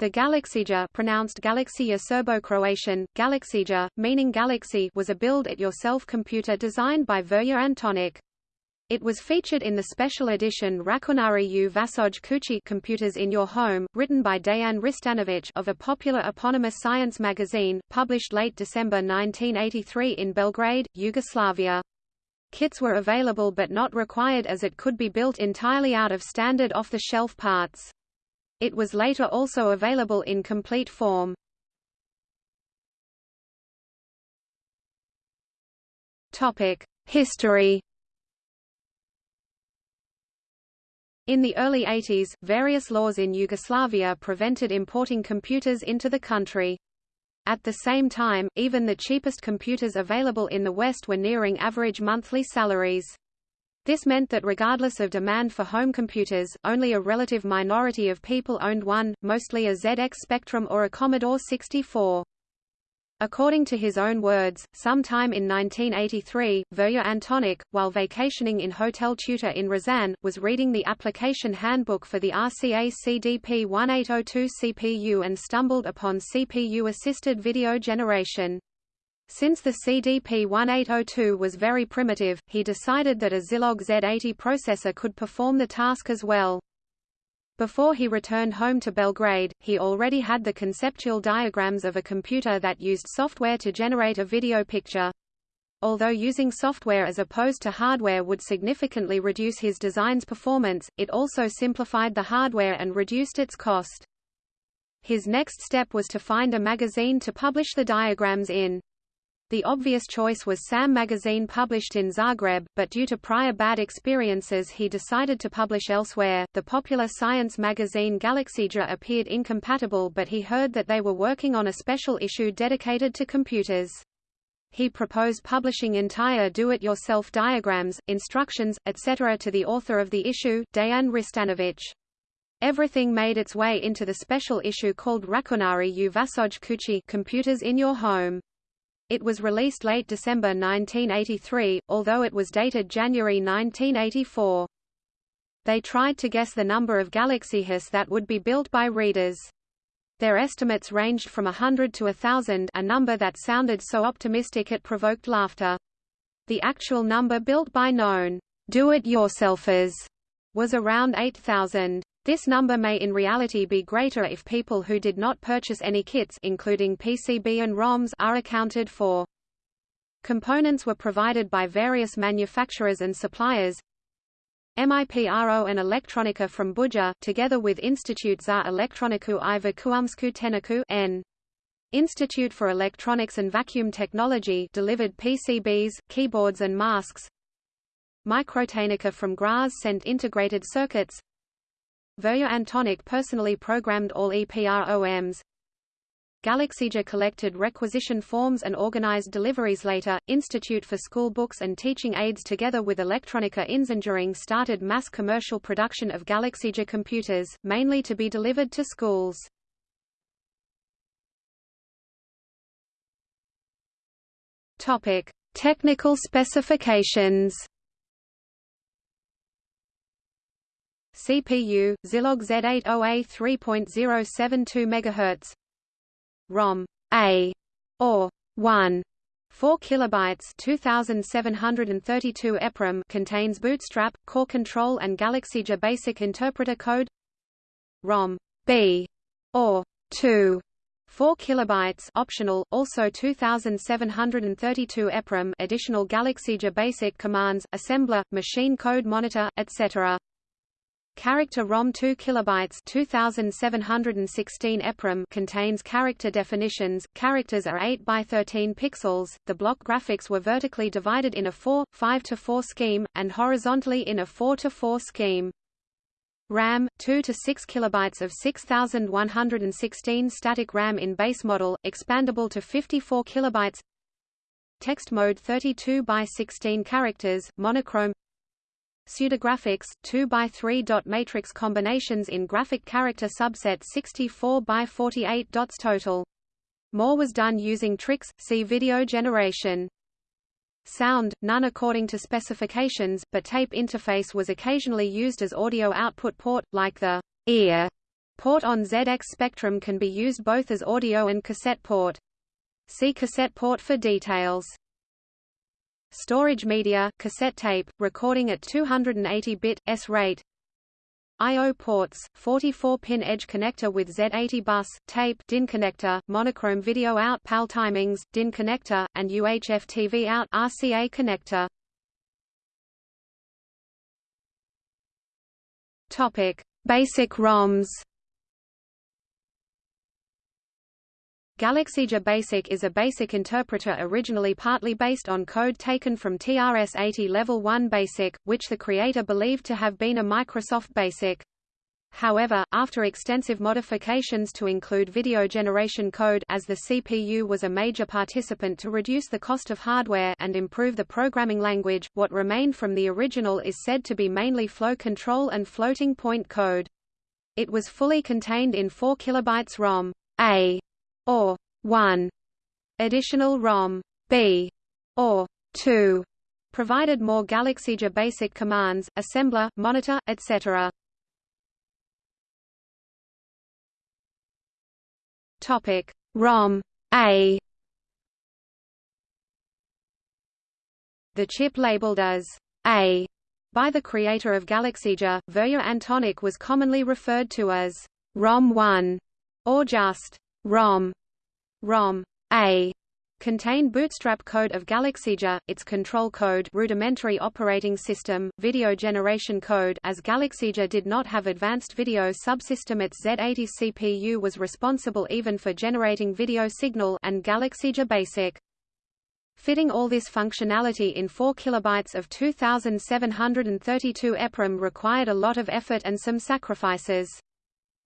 The Galaksija pronounced Galaksija Serbo-Croatian, Galaksija, meaning galaxy was a build-it-yourself computer designed by Voja Antonic. It was featured in the special edition Računari u Vašoj Kući Computers in Your Home, written by Dejan Ristanović of a popular eponymous science magazine, published late December 1983 in Belgrade, Yugoslavia. Kits were available but not required as it could be built entirely out of standard off-the-shelf parts. It was later also available in complete form. History In the early 80s, various laws in Yugoslavia prevented importing computers into the country. At the same time, even the cheapest computers available in the West were nearing average monthly salaries. This meant that regardless of demand for home computers, only a relative minority of people owned one, mostly a ZX Spectrum or a Commodore 64. According to his own words, sometime in 1983, Voja Antonic, while vacationing in Hotel Teuta in Risan, was reading the application handbook for the RCA CDP 1802 CPU and stumbled upon CPU-assisted video generation. Since the CDP-1802 was very primitive, he decided that a Zilog Z80 processor could perform the task as well. Before he returned home to Belgrade, he already had the conceptual diagrams of a computer that used software to generate a video picture. Although using software as opposed to hardware would significantly reduce his design's performance, it also simplified the hardware and reduced its cost. His next step was to find a magazine to publish the diagrams in. The obvious choice was SAM magazine published in Zagreb, but due to prior bad experiences he decided to publish elsewhere. The popular science magazine Galaksija appeared incompatible but he heard that they were working on a special issue dedicated to computers. He proposed publishing entire do-it-yourself diagrams, instructions, etc. to the author of the issue, Dejan Ristanović. Everything made its way into the special issue called Računari u Vašoj Kući Computers in Your Home. It was released late December 1983, although it was dated January 1984. They tried to guess the number of Galaksijas that would be built by readers. Their estimates ranged from hundred to thousand a number that sounded so optimistic it provoked laughter. The actual number built by known do-it-yourselfers was around 8,000. This number may in reality be greater if people who did not purchase any kits including PCB and ROMs are accounted for. Components were provided by various manufacturers and suppliers. MIPRO and Elektronika from Buje, together with Institute za Elektroniku i Vakuumsku Tehniku N. Institute for Electronics and Vacuum Technology delivered PCBs, keyboards and masks. Microtehnika from Graz sent integrated circuits. Voja Antonic personally programmed all EPROMs. Galaksija collected requisition forms and organized deliveries later. Institute for School Books and Teaching Aids together with Elektronika Inženjering started mass commercial production of Galaksija computers, mainly to be delivered to schools. Topic: Technical specifications. CPU, Zilog Z80A 3.072 MHz ROM A or 1 4 kilobytes 2732 EPROM contains Bootstrap, Core Control and Galaksija Basic Interpreter code. ROM B or 2 4 kilobytes optional also 2732 EPROM additional Galaksija basic commands assembler machine code monitor etc Character ROM 2 kilobytes 2716 EPROM contains character definitions. Characters are 8 by 13 pixels. The block graphics were vertically divided in a 4 5 to 4 scheme and horizontally in a 4 to 4 scheme. RAM 2 to 6 kilobytes of 6116 static RAM in base model, expandable to 54 kilobytes. Text mode 32 by 16 characters, monochrome pseudographics, 2 by 3 dot matrix combinations in graphic character subset 64 by 48 dots total. More was done using tricks, see video generation. Sound, none according to specifications, but tape interface was occasionally used as audio output port, like the ear Port on ZX Spectrum can be used both as audio and cassette port. See cassette port for details. Storage media cassette tape, recording at 280-bit, S-rate I.O. ports, 44-pin edge connector with Z80 bus, tape DIN connector, monochrome video out PAL timings, DIN connector, and UHF TV out RCA connector. Topic: Basic ROMs. Galaksija Basic is a basic interpreter originally partly based on code taken from TRS-80 Level 1 Basic, which the creator believed to have been a Microsoft Basic. However, after extensive modifications to include video generation code as the CPU was a major participant to reduce the cost of hardware and improve the programming language, what remained from the original is said to be mainly flow control and floating point code. It was fully contained in 4 kilobytes ROM A or 1 additional ROM B or 2 provided more Galaksija basic commands, assembler, monitor, etc. Topic. ROM A. The chip labeled as A by the creator of Galaksija, Voja Antonic was commonly referred to as ROM 1 or just ROM ROM A contained bootstrap code of Galaksija, its control code rudimentary operating system, video generation code as Galaksija did not have advanced video subsystem its Z80 CPU was responsible even for generating video signal and Galaksija Basic. Fitting all this functionality in 4 kilobytes of 2732 EPROM required a lot of effort and some sacrifices.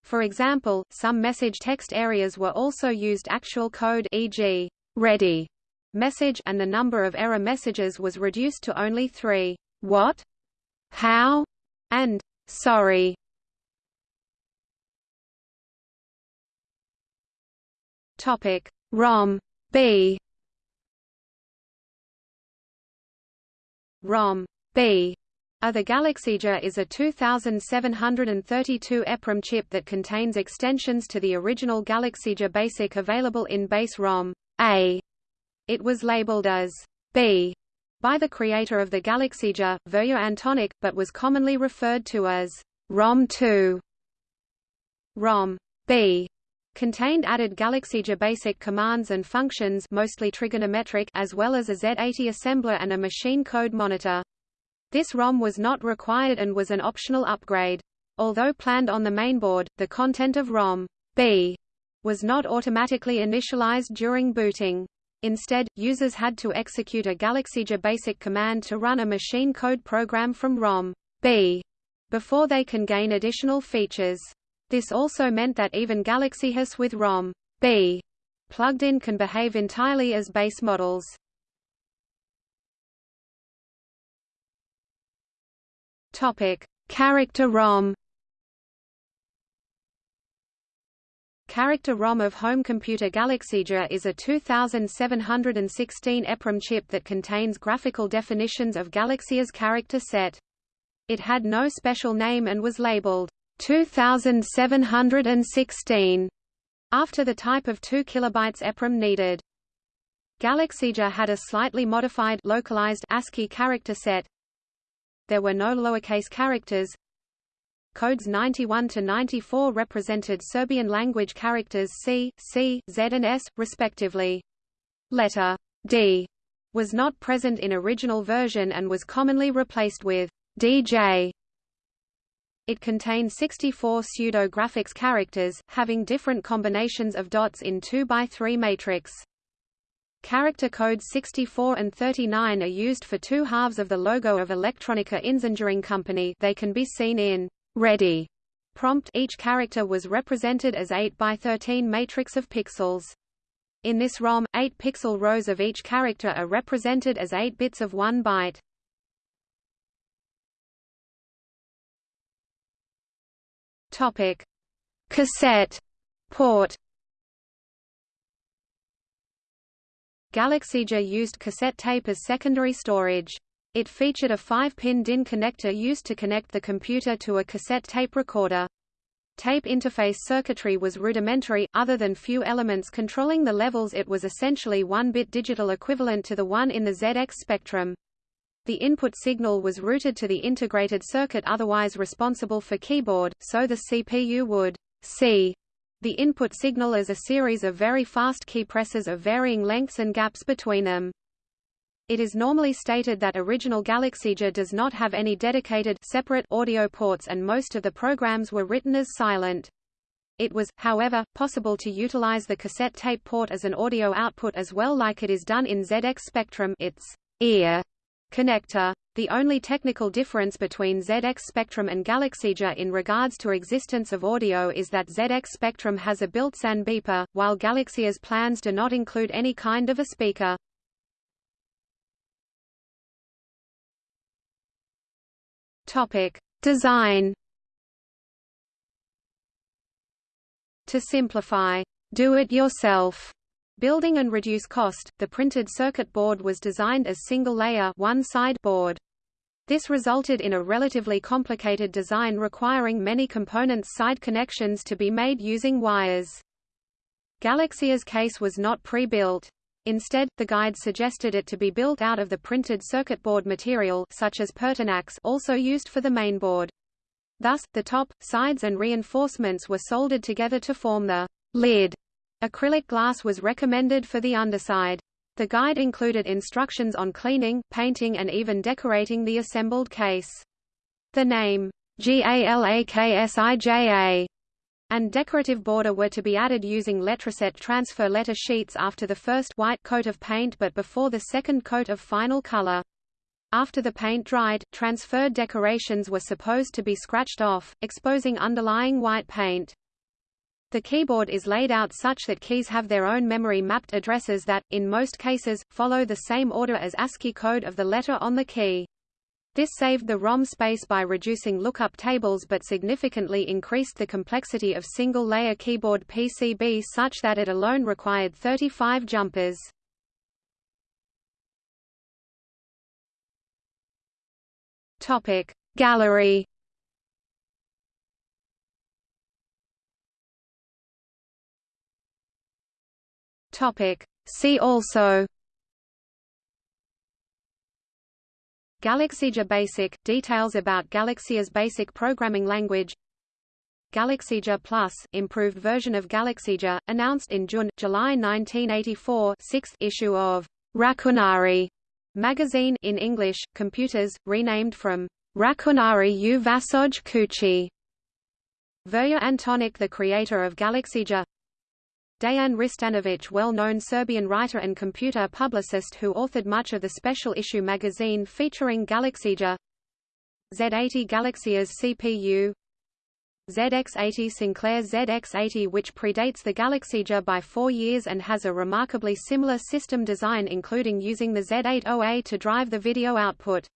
For example, some message text areas were also used actual code e.g., ready message and the number of error messages was reduced to only three, what, how, and sorry. Topic. ROM. B. ROM. B the Galaksija is a 2732 EPROM chip that contains extensions to the original Galaksija BASIC available in base ROM A. It was labeled as B by the creator of the Galaksija, Voja Antonic, but was commonly referred to as ROM 2. ROM B contained added Galaksija basic commands and functions mostly trigonometric as well as a Z80 assembler and a machine code monitor. This ROM was not required and was an optional upgrade. Although planned on the mainboard, the content of ROM B was not automatically initialized during booting. Instead, users had to execute a Galaksija basic command to run a machine code program from ROM B before they can gain additional features. This also meant that even Galaksijas with ROM B plugged in can behave entirely as base models. Topic: Character ROM. Character ROM of home computer Galaksija is a 2716 EPROM chip that contains graphical definitions of Galaksija's character set. It had no special name and was labeled 2716 after the type of 2 kilobytes EPROM needed. Galaksija had a slightly modified localized ASCII character set, there were no lowercase characters. Codes 91 to 94 represented Serbian language characters C, C, Z and S, respectively. Letter D was not present in original version and was commonly replaced with DJ. It contained 64 pseudo-graphics characters, having different combinations of dots in 2 by 3 matrix. Character codes 64 and 39 are used for two halves of the logo of Elektronika Inženjering Company they can be seen in ready prompt each character was represented as 8 by 13 matrix of pixels. In this ROM, 8 pixel rows of each character are represented as 8 bits of 1 byte. Topic: Cassette port Galaksija used cassette tape as secondary storage. It featured a 5-pin DIN connector used to connect the computer to a cassette tape recorder. Tape interface circuitry was rudimentary, other than few elements controlling the levels it was essentially one-bit digital equivalent to the one in the ZX spectrum. The input signal was routed to the integrated circuit otherwise responsible for keyboard, so the CPU would see the input signal as a series of very fast key presses of varying lengths and gaps between them. It is normally stated that original Galaksija does not have any dedicated separate audio ports and most of the programs were written as silent. It was, however, possible to utilize the cassette tape port as an audio output as well like it is done in ZX Spectrum its ear connector. The only technical difference between ZX Spectrum and Galaksija in regards to existence of audio is that ZX Spectrum has a built-in beeper, while Galaksija's plans do not include any kind of a speaker. Topic: Design. To simplify, do it yourself building and reduce cost, the printed circuit board was designed as single-layer one-side board. This resulted in a relatively complicated design requiring many components side connections to be made using wires. Galaksija's case was not pre-built. Instead, the guide suggested it to be built out of the printed circuit board material such as Pertinax also used for the mainboard. Thus, the top, sides and reinforcements were soldered together to form the lid. Acrylic glass was recommended for the underside. The guide included instructions on cleaning, painting and even decorating the assembled case. The name, GALAKSIJA, and decorative border were to be added using Letraset transfer letter sheets after the first white coat of paint but before the second coat of final color. After the paint dried, transferred decorations were supposed to be scratched off, exposing underlying white paint. The keyboard is laid out such that keys have their own memory-mapped addresses that, in most cases, follow the same order as ASCII code of the letter on the key. This saved the ROM space by reducing lookup tables but significantly increased the complexity of single-layer keyboard PCB such that it alone required 35 jumpers. Gallery Topic. See also. Galaksija Basic – Details about Galaksija's basic programming language. Galaksija Plus – Improved version of Galaksija, announced in June, July 1984 sixth issue of Računari magazine in English, Computers, renamed from Računari u Vašoj Kući. Voja Antonic the creator of Galaksija Dejan Ristanović well-known Serbian writer and computer publicist who authored much of the special issue magazine featuring Galaksija Z80 Galaksija's CPU ZX80 Sinclair ZX80 which predates the Galaksija by four years and has a remarkably similar system design including using the Z80A to drive the video output.